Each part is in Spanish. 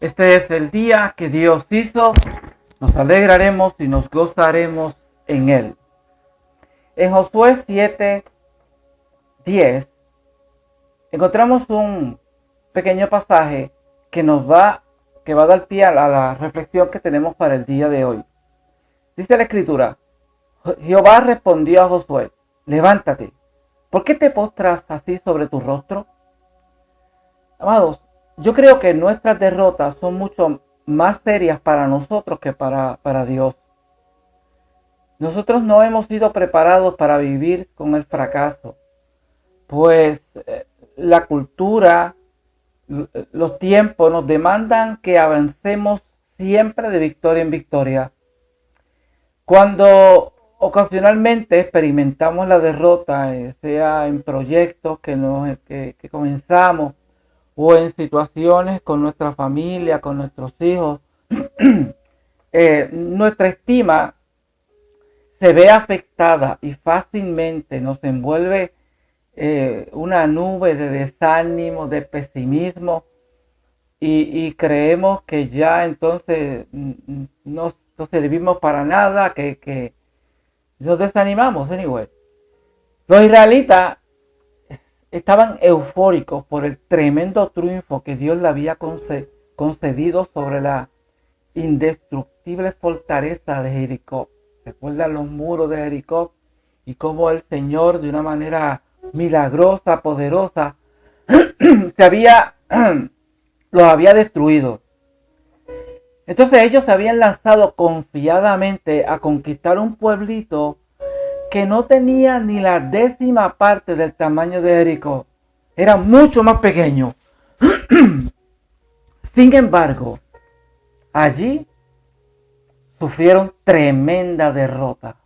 Este es el día que Dios hizo. Nos alegraremos y nos gozaremos en él. En Josué 7, 10, encontramos un pequeño pasaje que nos va, que va a dar pie a la reflexión que tenemos para el día de hoy. Dice la escritura, Jehová respondió a Josué, levántate, ¿por qué te postras así sobre tu rostro? Amados, yo creo que nuestras derrotas son mucho más serias para nosotros que para, para Dios. Nosotros no hemos sido preparados para vivir con el fracaso, pues eh, la cultura, los tiempos nos demandan que avancemos siempre de victoria en victoria. Cuando ocasionalmente experimentamos la derrota, eh, sea en proyectos que, nos, que comenzamos o en situaciones con nuestra familia, con nuestros hijos, eh, nuestra estima se ve afectada y fácilmente nos envuelve eh, una nube de desánimo, de pesimismo y, creemos que ya entonces no, no servimos para nada, que, que nos desanimamos, anyway. Los israelitas estaban eufóricos por el tremendo triunfo que Dios le había concedido sobre la indestructible fortaleza de Jericó. Recuerdan los muros de Jericó y cómo el Señor de una manera milagrosa, poderosa, se había, los había destruido. Entonces ellos se habían lanzado confiadamente a conquistar un pueblito que no tenía ni la décima parte del tamaño de Jericó. Era mucho más pequeño. Sin embargo, allí sufrieron tremenda derrota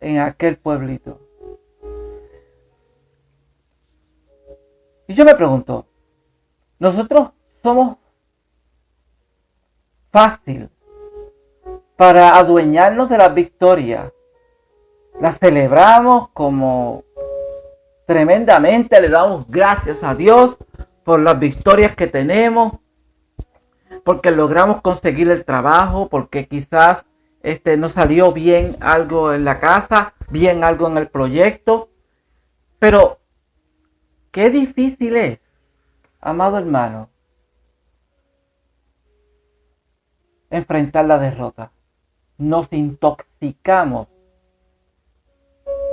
en aquel pueblito. Y yo me pregunto, nosotros somos fácil para adueñarnos de la victoria la celebramos como tremendamente, le damos gracias a Dios por las victorias que tenemos, porque logramos conseguir el trabajo, porque quizás este, no salió bien algo en la casa, bien algo en el proyecto. Pero, qué difícil es, amado hermano, enfrentar la derrota. Nos intoxicamos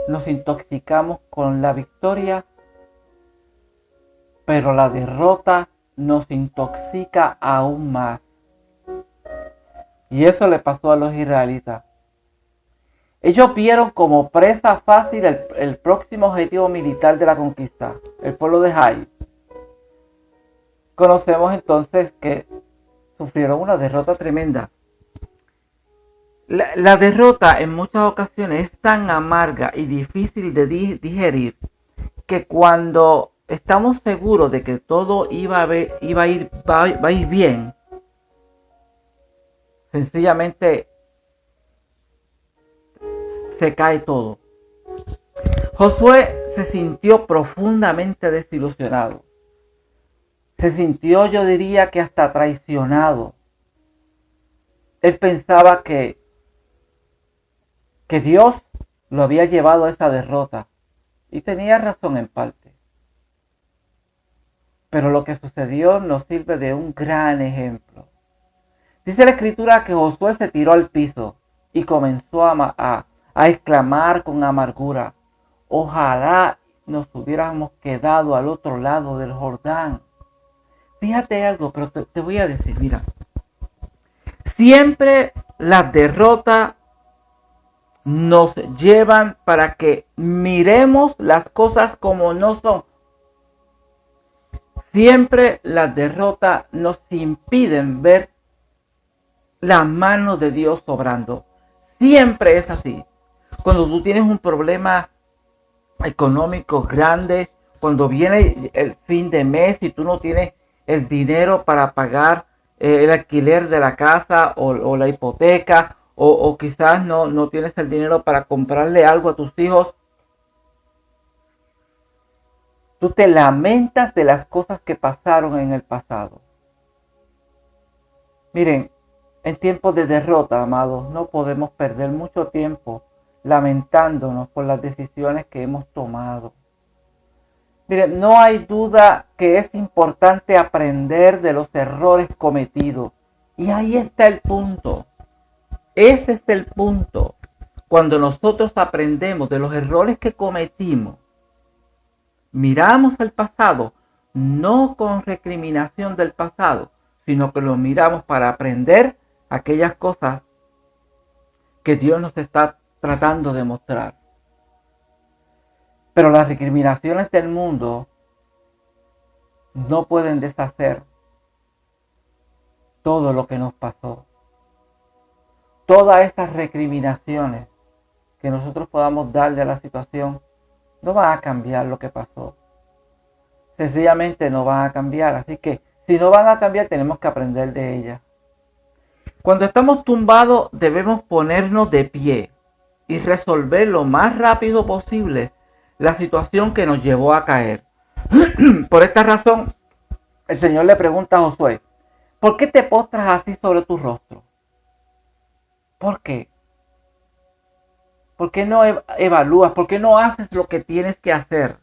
nos intoxicamos con la victoria, pero la derrota nos intoxica aún más. Y eso le pasó a los israelitas. Ellos vieron como presa fácil el, próximo objetivo militar de la conquista, el pueblo de Jai. Conocemos entonces que sufrieron una derrota tremenda. La, derrota en muchas ocasiones es tan amarga y difícil de digerir que cuando estamos seguros de que todo iba a, iba a, ir, a ir bien, sencillamente se cae todo. Josué se sintió profundamente desilusionado. Se sintió, yo diría que hasta traicionado. Él pensaba que que Dios lo había llevado a esa derrota. Y tenía razón en parte. Pero lo que sucedió nos sirve de un gran ejemplo. Dice la escritura que Josué se tiró al piso y comenzó a, a, exclamar con amargura, ojalá nos hubiéramos quedado al otro lado del Jordán. Fíjate algo, pero te, te voy a decir, mira, siempre la derrota nos llevan para que miremos las cosas como no son. Siempre las derrotas nos impiden ver la mano de Dios obrando. Siempre es así. Cuando tú tienes un problema económico grande, cuando viene el fin de mes y tú no tienes el dinero para pagar eh, el alquiler de la casa o, o la hipoteca o, quizás no, no tienes el dinero para comprarle algo a tus hijos. Tú te lamentas de las cosas que pasaron en el pasado. Miren, en tiempos de derrota, amados, no podemos perder mucho tiempo lamentándonos por las decisiones que hemos tomado. Miren, no hay duda que es importante aprender de los errores cometidos. Y ahí está el punto. Ese es el punto. Cuando nosotros aprendemos de los errores que cometimos, miramos el pasado, no con recriminación del pasado, sino que lo miramos para aprender aquellas cosas que Dios nos está tratando de mostrar. Pero las recriminaciones del mundo no pueden deshacer todo lo que nos pasó. Todas estas recriminaciones que nosotros podamos darle a la situación no van a cambiar lo que pasó. Sencillamente no van a cambiar. Así que si no van a cambiar tenemos que aprender de ellas. Cuando estamos tumbados debemos ponernos de pie y resolver lo más rápido posible la situación que nos llevó a caer. Por esta razón, el Señor le pregunta a Josué, ¿por qué te postras así sobre tu rostro? ¿Por qué? ¿Por qué no evalúas? ¿Por qué no haces lo que tienes que hacer?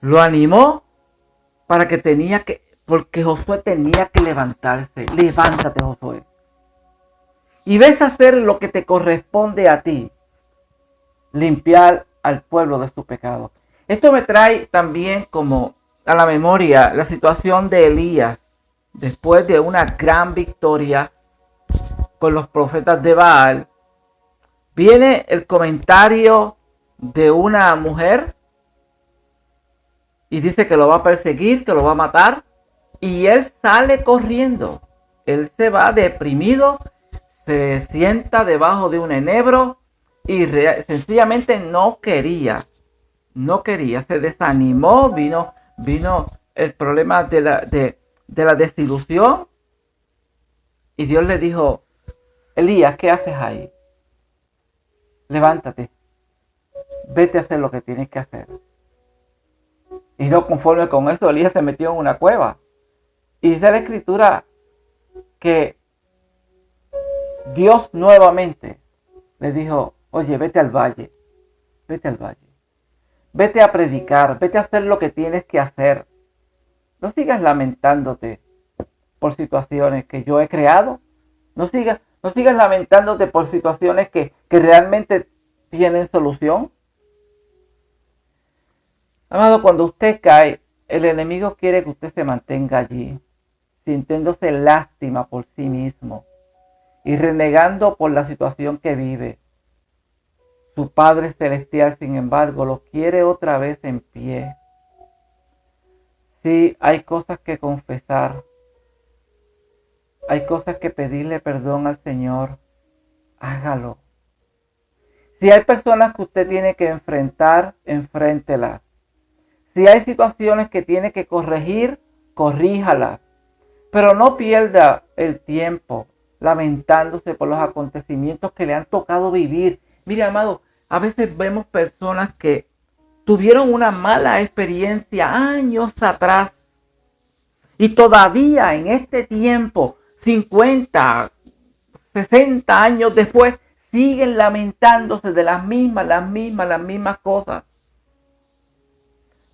Lo animó para que tenía que, porque Josué tenía que levantarse. Levántate, Josué y ves hacer lo que te corresponde a ti, limpiar al pueblo de su pecado. Esto me trae también como a la memoria la situación de Elías después de una gran victoria con los profetas de Baal. Viene el comentario de una mujer y dice que lo va a perseguir, que lo va a matar y él sale corriendo. Él se va deprimido se sienta debajo de un enebro y sencillamente no quería, no quería, se desanimó, vino, vino el problema de la, de, de la desilusión y Dios le dijo, Elías, ¿qué haces ahí? Levántate, vete a hacer lo que tienes que hacer. Y no conforme con eso, Elías se metió en una cueva. Y dice la escritura que Dios nuevamente le dijo, oye, vete al valle, vete al valle, vete a predicar, vete a hacer lo que tienes que hacer. No sigas lamentándote por situaciones que yo he creado. No sigas, no sigas lamentándote por situaciones que, que realmente tienen solución. Amado, cuando usted cae, el enemigo quiere que usted se mantenga allí, sintiéndose lástima por sí mismo y renegando por la situación que vive. Su Padre Celestial, sin embargo, lo quiere otra vez en pie. Si hay cosas que confesar. Hay cosas que pedirle perdón al Señor. Hágalo. Si hay personas que usted tiene que enfrentar, enfréntelas. Si hay situaciones que tiene que corregir, corríjalas. Pero no pierda el tiempo lamentándose por los acontecimientos que le han tocado vivir. Mire, amado, a veces vemos personas que tuvieron una mala experiencia años atrás y todavía en este tiempo, 50, 60 años después, siguen lamentándose de las mismas, las mismas, las mismas cosas.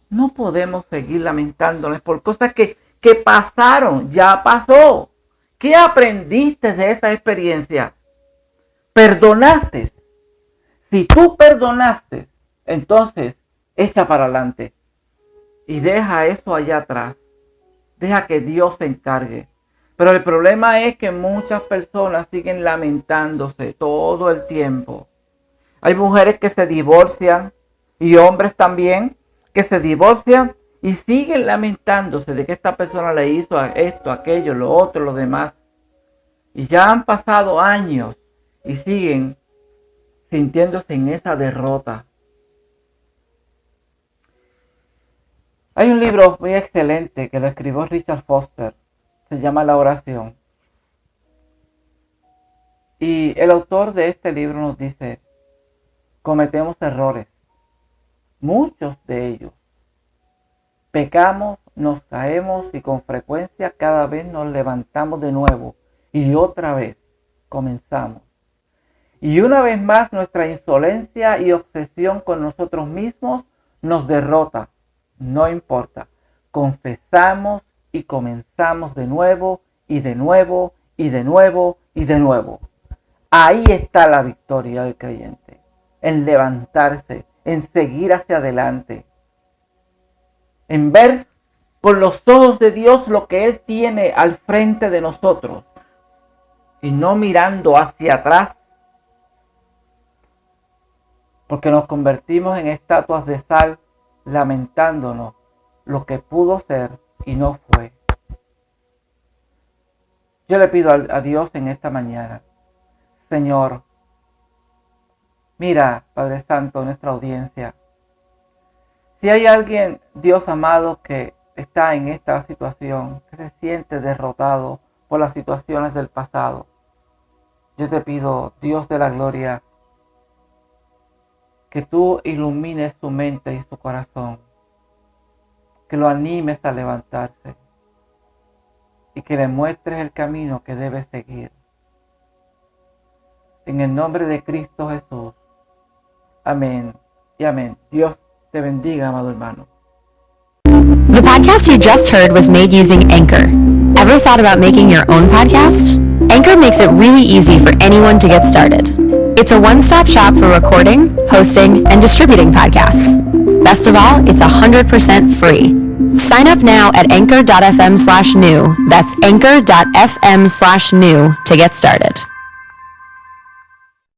No podemos seguir lamentándonos por cosas que, que pasaron, ya pasó. ¿Qué aprendiste de esa experiencia? ¿Perdonaste? Si tú perdonaste, entonces echa para adelante y deja eso allá atrás. Deja que Dios se encargue. Pero el problema es que muchas personas siguen lamentándose todo el tiempo. Hay mujeres que se divorcian y hombres también que se divorcian y siguen lamentándose de que esta persona le hizo esto, aquello, lo otro, lo demás. Y ya han pasado años y siguen sintiéndose en esa derrota. Hay un libro muy excelente que lo escribió Richard Foster. Se llama La oración. Y el autor de este libro nos dice, cometemos errores, muchos de ellos. Pecamos nos caemos y con frecuencia cada vez nos levantamos de nuevo y otra vez comenzamos. Y una vez más nuestra insolencia y obsesión con nosotros mismos nos derrota. No importa. Confesamos y comenzamos de nuevo y de nuevo y de nuevo y de nuevo. Ahí está la victoria del creyente. En levantarse, en seguir hacia adelante. En ver con los ojos de Dios lo que Él tiene al frente de nosotros. Y no mirando hacia atrás porque nos convertimos en estatuas de sal lamentándonos lo que pudo ser y no fue. Yo le pido a, Dios en esta mañana, Señor, mira, Padre Santo, nuestra audiencia. Si hay alguien, Dios amado, que está en esta situación, que se siente derrotado por las situaciones del pasado, yo te pido, Dios de la gloria, que tú ilumines su mente y su corazón, que lo animes a levantarse y que le muestres el camino que debe seguir. En el nombre de Cristo Jesús. Amén y amén. Dios te bendiga, amado hermano. The podcast you just heard was made using Anchor. Ever thought about making your own podcast? Anchor makes it really easy for anyone to get started. It's a one-stop shop for recording, hosting, and distributing podcasts. Best of all, it's 100% free. Sign up now at anchor.fm slash new. That's anchor.fm slash new to get started.